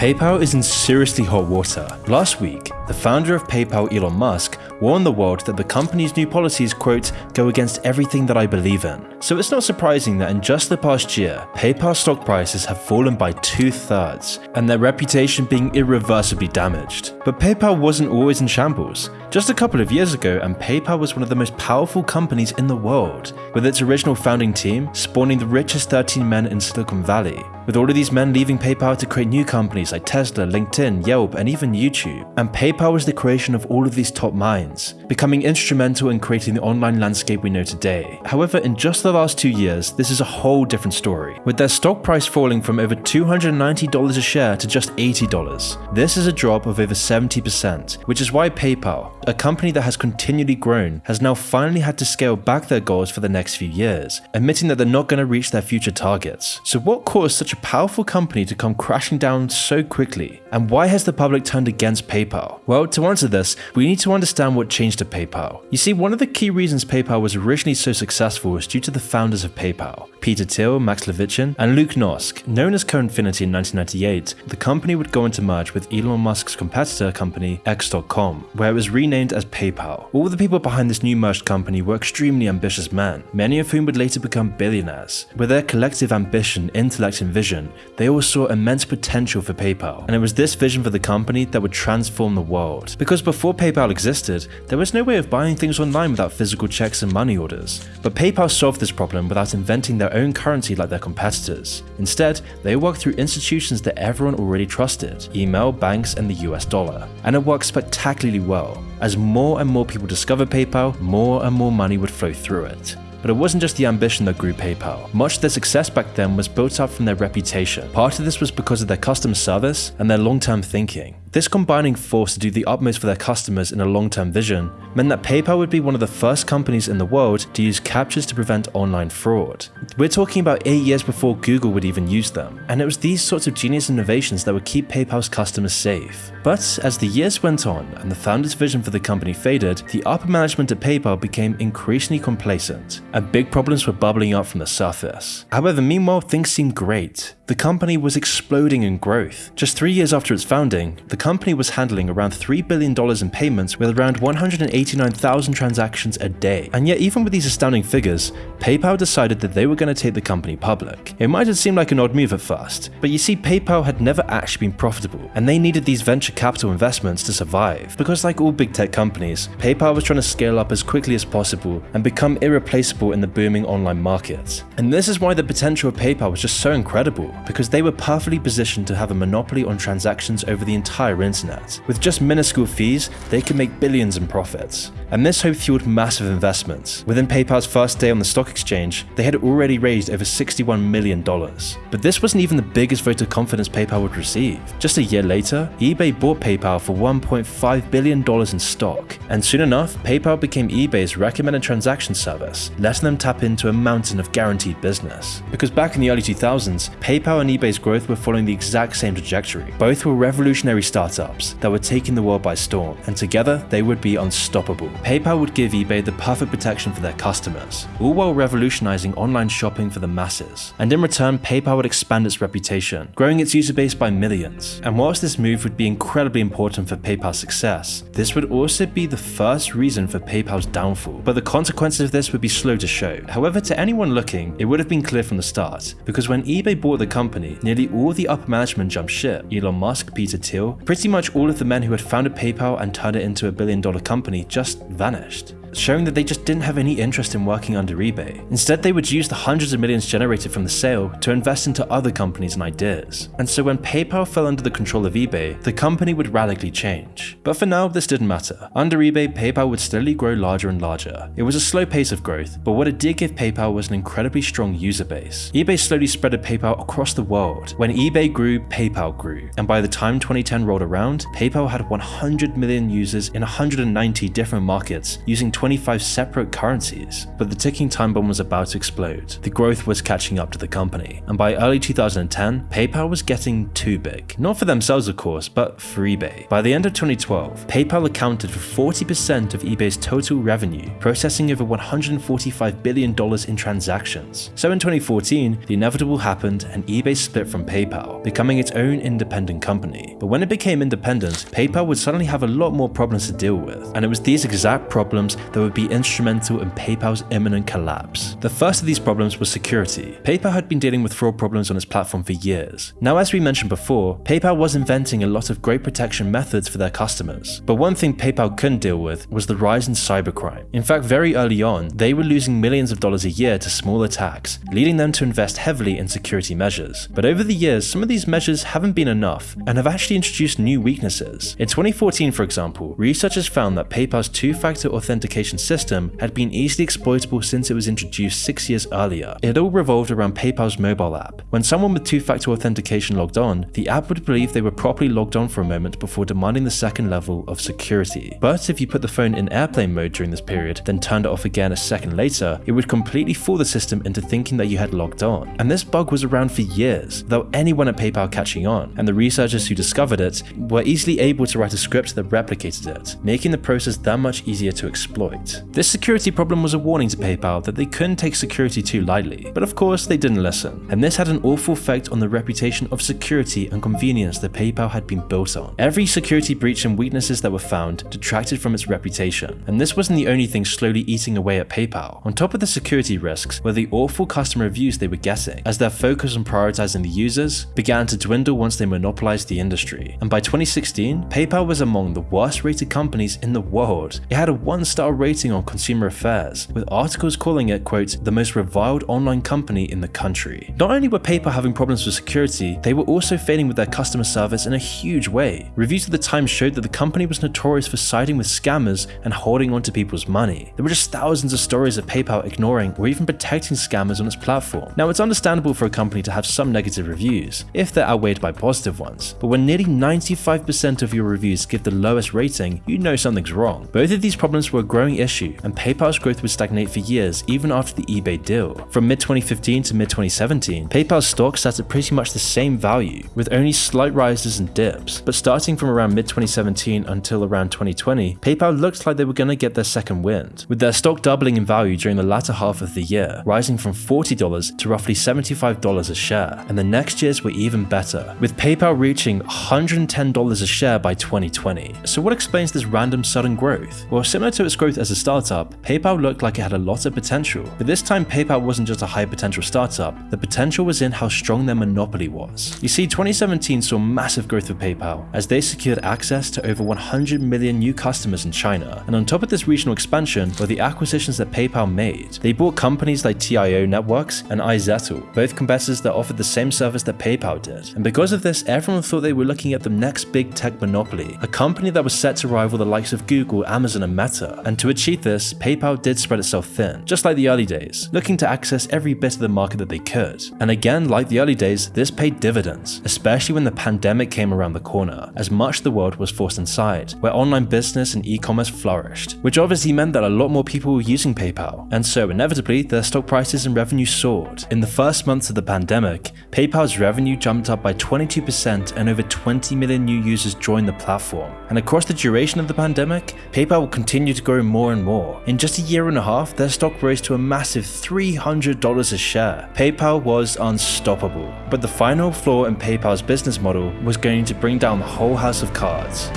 PayPal is in seriously hot water. Last week, the founder of PayPal, Elon Musk, warned the world that the company's new policies, quote, go against everything that I believe in. So it's not surprising that in just the past year, PayPal stock prices have fallen by two thirds, and their reputation being irreversibly damaged. But PayPal wasn't always in shambles. Just a couple of years ago, and PayPal was one of the most powerful companies in the world, with its original founding team spawning the richest 13 men in Silicon Valley. With all of these men leaving PayPal to create new companies like Tesla, LinkedIn, Yelp, and even YouTube. And PayPal was the creation of all of these top minds, becoming instrumental in creating the online landscape we know today. However, in just the last two years, this is a whole different story, with their stock price falling from over $290 a share to just $80. This is a drop of over 70%, which is why PayPal, a company that has continually grown, has now finally had to scale back their goals for the next few years, admitting that they're not going to reach their future targets. So what caused such a powerful company to come crashing down so quickly? And why has the public turned against PayPal? Well, to answer this, we need to understand what changed at PayPal. You see, one of the key reasons PayPal was originally so successful was due to the founders of PayPal, Peter Thiel, Max Levchin, and Luke Nosek. Known as Confinity in 1998, the company would go into merge with Elon Musk's competitor company, X.com, where it was renamed as PayPal. All the people behind this new merged company were extremely ambitious men, many of whom would later become billionaires. With their collective ambition, intellect, and vision, they all saw immense potential for PayPal, and it was this vision for the company that would transform the world. Because before PayPal existed, there was no way of buying things online without physical checks and money orders. But PayPal solved this problem without inventing their own currency like their competitors. Instead, they worked through institutions that everyone already trusted, email, banks, and the US dollar. And it worked spectacularly well. As more and more people discovered PayPal, more and more money would flow through it. But it wasn't just the ambition that grew PayPal. Much of their success back then was built up from their reputation. Part of this was because of their customer service and their long-term thinking. This combining force to do the utmost for their customers in a long-term vision meant that PayPal would be one of the first companies in the world to use CAPTCHAs to prevent online fraud. We're talking about 8 years before Google would even use them, and it was these sorts of genius innovations that would keep PayPal's customers safe. But as the years went on and the founder's vision for the company faded, the upper management at PayPal became increasingly complacent, and big problems were bubbling up from the surface. However, meanwhile things seemed great. The company was exploding in growth. Just three years after its founding, the company was handling around $3 billion in payments with around 189,000 transactions a day. And yet even with these astounding figures, PayPal decided that they were going to take the company public. It might have seemed like an odd move at first, but you see PayPal had never actually been profitable, and they needed these venture capital investments to survive. Because like all big tech companies, PayPal was trying to scale up as quickly as possible and become irreplaceable in the booming online market. And this is why the potential of PayPal was just so incredible because they were perfectly positioned to have a monopoly on transactions over the entire internet. With just minuscule fees, they could make billions in profits. And this hope fueled massive investments. Within PayPal's first day on the stock exchange, they had already raised over $61 million. But this wasn't even the biggest vote of confidence PayPal would receive. Just a year later, eBay bought PayPal for $1.5 billion in stock. And soon enough, PayPal became eBay's recommended transaction service, letting them tap into a mountain of guaranteed business. Because back in the early 2000s, PayPal and eBay's growth were following the exact same trajectory. Both were revolutionary startups that were taking the world by storm, and together they would be unstoppable. PayPal would give eBay the perfect protection for their customers, all while revolutionizing online shopping for the masses. And in return, PayPal would expand its reputation, growing its user base by millions. And whilst this move would be incredibly important for PayPal's success, this would also be the first reason for PayPal's downfall. But the consequences of this would be slow to show. However, to anyone looking, it would have been clear from the start, because when eBay bought the company, nearly all the upper management jumped ship. Elon Musk, Peter Thiel, pretty much all of the men who had founded PayPal and turned it into a billion dollar company just vanished showing that they just didn't have any interest in working under eBay. Instead, they would use the hundreds of millions generated from the sale to invest into other companies and ideas. And so when PayPal fell under the control of eBay, the company would radically change. But for now, this didn't matter. Under eBay, PayPal would steadily grow larger and larger. It was a slow pace of growth, but what it did give PayPal was an incredibly strong user base. eBay slowly spreaded PayPal across the world. When eBay grew, PayPal grew. And by the time 2010 rolled around, PayPal had 100 million users in 190 different markets using 25 separate currencies. But the ticking time bomb was about to explode. The growth was catching up to the company, and by early 2010, PayPal was getting too big. Not for themselves, of course, but for eBay. By the end of 2012, PayPal accounted for 40% of eBay's total revenue, processing over $145 billion in transactions. So in 2014, the inevitable happened and eBay split from PayPal, becoming its own independent company. But when it became independent, PayPal would suddenly have a lot more problems to deal with, and it was these exact problems that would be instrumental in PayPal's imminent collapse. The first of these problems was security. PayPal had been dealing with fraud problems on its platform for years. Now as we mentioned before, PayPal was inventing a lot of great protection methods for their customers, but one thing PayPal couldn't deal with was the rise in cybercrime. In fact, very early on, they were losing millions of dollars a year to small attacks, leading them to invest heavily in security measures. But over the years, some of these measures haven't been enough and have actually introduced new weaknesses. In 2014, for example, researchers found that PayPal's two-factor authentication system had been easily exploitable since it was introduced six years earlier. It all revolved around PayPal's mobile app. When someone with two-factor authentication logged on, the app would believe they were properly logged on for a moment before demanding the second level of security. But if you put the phone in airplane mode during this period, then turned it off again a second later, it would completely fool the system into thinking that you had logged on. And this bug was around for years, without anyone at PayPal catching on, and the researchers who discovered it were easily able to write a script that replicated it, making the process that much easier to exploit. This security problem was a warning to PayPal that they couldn't take security too lightly, but of course they didn't listen, and this had an awful effect on the reputation of security and convenience that PayPal had been built on. Every security breach and weaknesses that were found detracted from its reputation, and this wasn't the only thing slowly eating away at PayPal. On top of the security risks were the awful customer reviews they were getting, as their focus on prioritizing the users began to dwindle once they monopolized the industry. And by 2016, PayPal was among the worst rated companies in the world. It had a one star rating on Consumer Affairs, with articles calling it, quote, the most reviled online company in the country. Not only were PayPal having problems with security, they were also failing with their customer service in a huge way. Reviews at the time showed that the company was notorious for siding with scammers and holding onto people's money. There were just thousands of stories of PayPal ignoring or even protecting scammers on its platform. Now it's understandable for a company to have some negative reviews, if they're outweighed by positive ones, but when nearly 95% of your reviews give the lowest rating, you know something's wrong. Both of these problems were a growing issue, and PayPal's growth would stagnate for years even after the eBay deal. From mid-2015 to mid-2017, PayPal's stock sat at pretty much the same value, with only slight rises and dips, but starting from around mid-2017 until around 2020, PayPal looked like they were going to get their second wind, with their stock doubling in value during the latter half of the year, rising from $40 to roughly $75 a share, and the next years were even better, with PayPal reaching $110 a share by 2020. So what explains this random sudden growth? Well, similar to its growth as a startup, PayPal looked like it had a lot of potential, but this time PayPal wasn't just a high potential startup, the potential was in how strong their monopoly was. You see, 2017 saw massive growth for PayPal, as they secured access to over 100 million new customers in China, and on top of this regional expansion were the acquisitions that PayPal made. They bought companies like TIO Networks and iZettle, both competitors that offered the same service that PayPal did. And because of this, everyone thought they were looking at the next big tech monopoly, a company that was set to rival the likes of Google, Amazon, and Meta. And to achieve this, PayPal did spread itself thin, just like the early days, looking to access every bit of the market that they could. And again, like the early days, this paid dividends, especially when the pandemic came around the corner, as much of the world was forced inside, where online business and e-commerce flourished, which obviously meant that a lot more people were using PayPal, and so inevitably their stock prices and revenue soared. In the first months of the pandemic, PayPal's revenue jumped up by 22% and over 20 million new users joined the platform. And across the duration of the pandemic, PayPal will continue to grow more and more. In just a year and a half, their stock rose to a massive $300 a share. PayPal was unstoppable. But the final flaw in PayPal's business model was going to bring down the whole house of cards.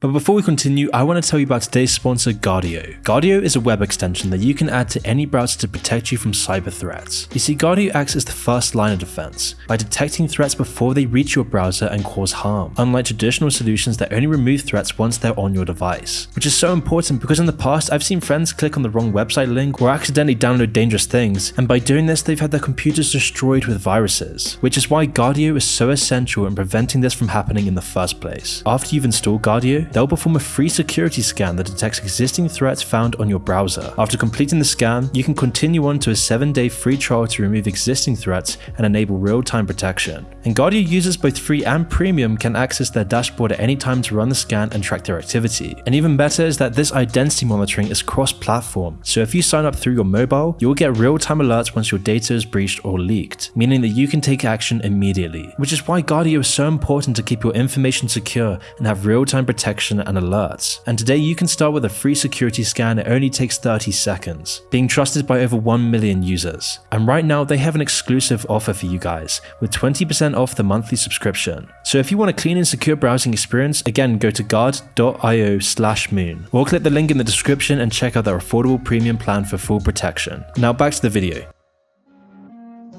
But before we continue, I want to tell you about today's sponsor, Guardio. Guardio is a web extension that you can add to any browser to protect you from cyber threats. You see, Guardio acts as the first line of defense by detecting threats before they reach your browser and cause harm, unlike traditional solutions that only remove threats once they're on your device. Which is so important because in the past, I've seen friends click on the wrong website link or accidentally download dangerous things, and by doing this, they've had their computers destroyed with viruses, which is why Guardio is so essential in preventing this from happening in the first place. After you've installed Guardio, they'll perform a free security scan that detects existing threats found on your browser. After completing the scan, you can continue on to a 7-day free trial to remove existing threats and enable real-time protection. And Guardio users both free and premium can access their dashboard at any time to run the scan and track their activity. And even better is that this identity monitoring is cross-platform, so if you sign up through your mobile, you'll get real-time alerts once your data is breached or leaked, meaning that you can take action immediately, which is why Guardio is so important to keep your information secure and have real-time protection and alerts. And today you can start with a free security scan, it only takes 30 seconds, being trusted by over 1 million users. And right now they have an exclusive offer for you guys, with 20% off the monthly subscription. So if you want a clean and secure browsing experience, again go to guard.io slash moon, or click the link in the description and check out their affordable premium plan for full protection. Now back to the video.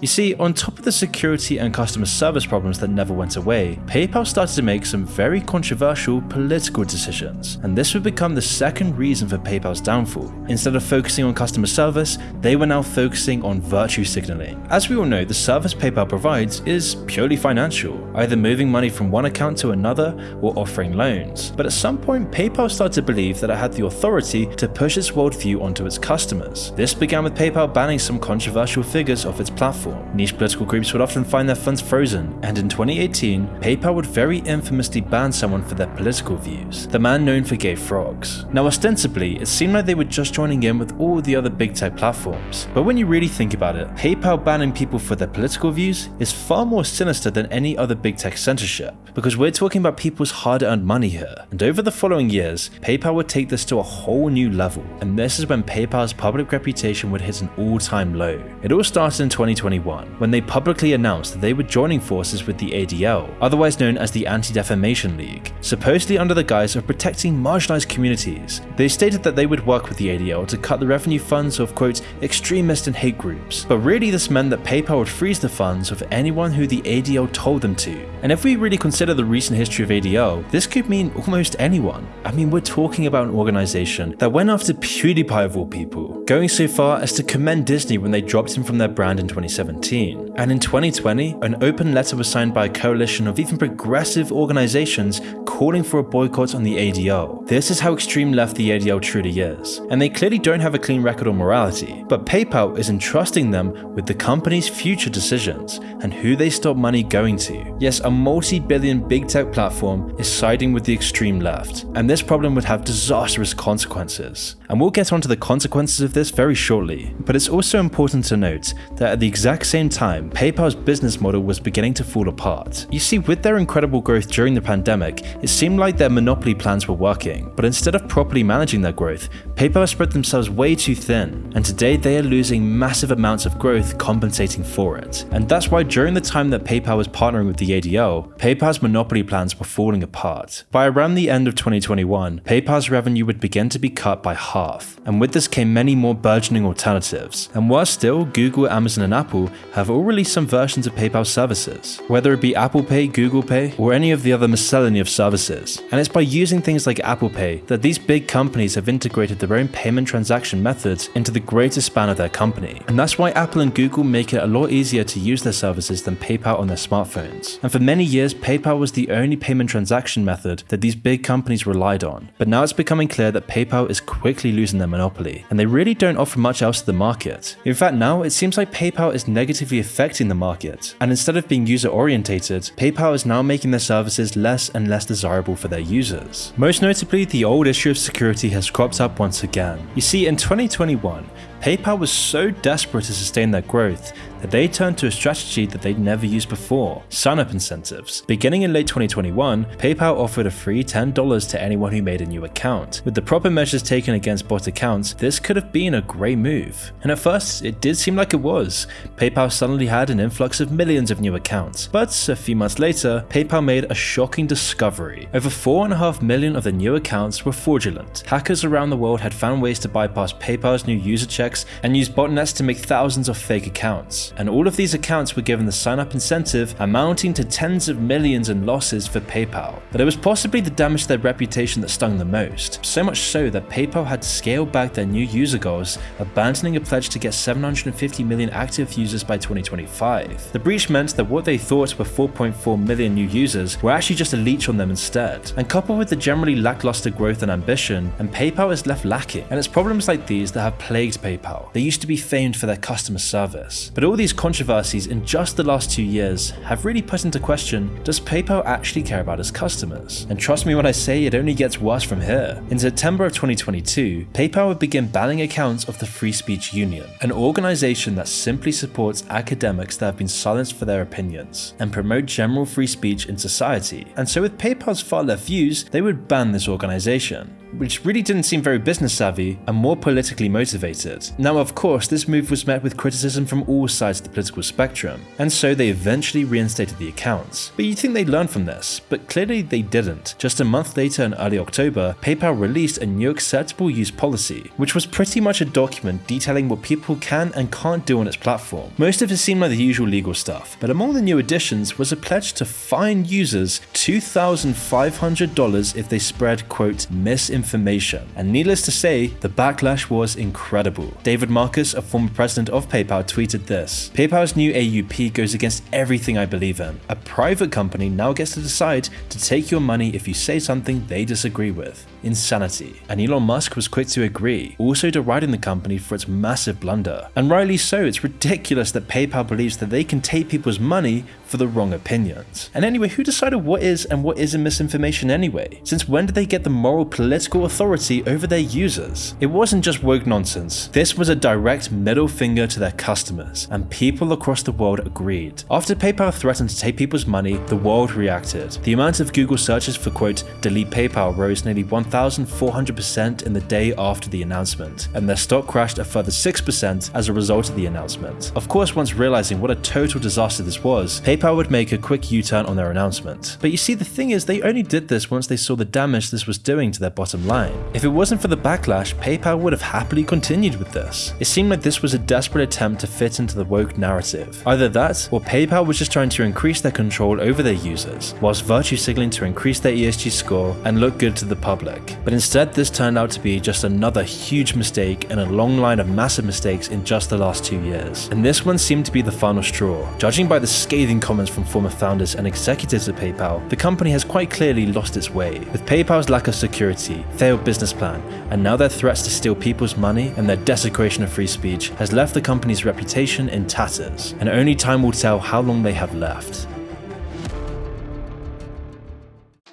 You see, on top of the security and customer service problems that never went away, PayPal started to make some very controversial political decisions, and this would become the second reason for PayPal's downfall. Instead of focusing on customer service, they were now focusing on virtue signaling. As we all know, the service PayPal provides is purely financial, either moving money from one account to another or offering loans. But at some point, PayPal started to believe that it had the authority to push its worldview onto its customers. This began with PayPal banning some controversial figures off its platform Niche political groups would often find their funds frozen, and in 2018, PayPal would very infamously ban someone for their political views, the man known for gay frogs. Now ostensibly, it seemed like they were just joining in with all the other big tech platforms, but when you really think about it, PayPal banning people for their political views is far more sinister than any other big tech censorship, because we're talking about people's hard-earned money here, and over the following years, PayPal would take this to a whole new level, and this is when PayPal's public reputation would hit an all-time low. It all started in 2021 2021 when they publicly announced that they were joining forces with the ADL, otherwise known as the Anti-Defamation League, supposedly under the guise of protecting marginalized communities. They stated that they would work with the ADL to cut the revenue funds of quote extremist and hate groups, but really this meant that PayPal would freeze the funds of anyone who the ADL told them to. And if we really consider the recent history of ADL, this could mean almost anyone. I mean, we're talking about an organization that went after PewDiePie of all people, going so far as to commend Disney when they dropped him from their brand in 2017 2017. And in 2020, an open letter was signed by a coalition of even progressive organizations calling for a boycott on the ADL. This is how extreme left the ADL truly is. And they clearly don't have a clean record on morality, but PayPal is entrusting them with the company's future decisions and who they stop money going to. Yes, a multi-billion big tech platform is siding with the extreme left, and this problem would have disastrous consequences. And we'll get onto the consequences of this very shortly, but it's also important to note that at the exact exact same time, PayPal's business model was beginning to fall apart. You see, with their incredible growth during the pandemic, it seemed like their monopoly plans were working, but instead of properly managing their growth, PayPal spread themselves way too thin, and today they are losing massive amounts of growth compensating for it. And that's why during the time that PayPal was partnering with the ADL, PayPal's monopoly plans were falling apart. By around the end of 2021, PayPal's revenue would begin to be cut by half, and with this came many more burgeoning alternatives. And worse still, Google, Amazon, and Apple have all released some versions of PayPal services, whether it be Apple Pay, Google Pay, or any of the other miscellany of services. And it's by using things like Apple Pay that these big companies have integrated their own payment transaction methods into the greater span of their company. And that's why Apple and Google make it a lot easier to use their services than PayPal on their smartphones. And for many years, PayPal was the only payment transaction method that these big companies relied on. But now it's becoming clear that PayPal is quickly losing their monopoly, and they really don't offer much else to the market. In fact, now it seems like PayPal is negatively affecting the market. And instead of being user orientated, PayPal is now making their services less and less desirable for their users. Most notably, the old issue of security has cropped up once again. You see, in 2021, PayPal was so desperate to sustain their growth that they turned to a strategy that they'd never used before, sign-up incentives. Beginning in late 2021, PayPal offered a free $10 to anyone who made a new account. With the proper measures taken against bot accounts, this could have been a great move. And at first, it did seem like it was. PayPal suddenly had an influx of millions of new accounts. But a few months later, PayPal made a shocking discovery. Over 4.5 million of the new accounts were fraudulent. Hackers around the world had found ways to bypass PayPal's new user checks and use botnets to make thousands of fake accounts. And all of these accounts were given the sign-up incentive amounting to tens of millions in losses for PayPal. But it was possibly the damage to their reputation that stung the most, so much so that PayPal had to scale back their new user goals, abandoning a pledge to get 750 million active users by 2025. The breach meant that what they thought were 4.4 million new users were actually just a leech on them instead, and coupled with the generally lackluster growth and ambition, and PayPal is left lacking. And it's problems like these that have plagued PayPal. They used to be famed for their customer service. But all these controversies in just the last two years have really put into question, does PayPal actually care about its customers? And trust me when I say it only gets worse from here. In September of 2022, PayPal would begin banning accounts of the Free Speech Union, an organization that simply supports academics that have been silenced for their opinions, and promote general free speech in society. And so with PayPal's far left views, they would ban this organization which really didn't seem very business savvy and more politically motivated. Now of course this move was met with criticism from all sides of the political spectrum, and so they eventually reinstated the accounts. But you'd think they'd learn from this, but clearly they didn't. Just a month later in early October, PayPal released a new acceptable use policy, which was pretty much a document detailing what people can and can't do on its platform. Most of it seemed like the usual legal stuff, but among the new additions was a pledge to fine users $2,500 if they spread quote misinformation information. And needless to say, the backlash was incredible. David Marcus, a former president of PayPal, tweeted this PayPal's new AUP goes against everything I believe in. A private company now gets to decide to take your money if you say something they disagree with. Insanity. And Elon Musk was quick to agree, also deriding the company for its massive blunder. And rightly so, it's ridiculous that PayPal believes that they can take people's money for the wrong opinions. And anyway, who decided what is and what isn't misinformation anyway? Since when did they get the moral political authority over their users? It wasn't just woke nonsense. This was a direct middle finger to their customers, and people across the world agreed. After PayPal threatened to take people's money, the world reacted. The amount of Google searches for quote, delete PayPal rose nearly 1,400% in the day after the announcement, and their stock crashed a further 6% as a result of the announcement. Of course, once realizing what a total disaster this was, PayPal PayPal would make a quick U-turn on their announcement. But you see, the thing is, they only did this once they saw the damage this was doing to their bottom line. If it wasn't for the backlash, PayPal would have happily continued with this. It seemed like this was a desperate attempt to fit into the woke narrative. Either that, or PayPal was just trying to increase their control over their users, whilst virtue signaling to increase their ESG score and look good to the public. But instead, this turned out to be just another huge mistake in a long line of massive mistakes in just the last two years. And this one seemed to be the final straw. Judging by the scathing comments from former founders and executives of PayPal, the company has quite clearly lost its way. With PayPal's lack of security, failed business plan, and now their threats to steal people's money and their desecration of free speech has left the company's reputation in tatters, and only time will tell how long they have left.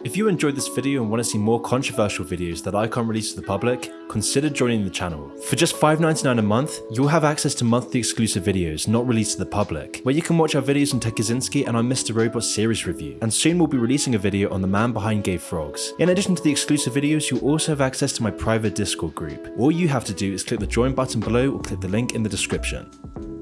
If you enjoyed this video and want to see more controversial videos that I can't release to the public, consider joining the channel. For just $5.99 a month, you'll have access to monthly exclusive videos not released to the public, where you can watch our videos on Ted and our Mr. Robot series review, and soon we'll be releasing a video on the man behind Gay Frogs. In addition to the exclusive videos, you'll also have access to my private Discord group. All you have to do is click the join button below or click the link in the description.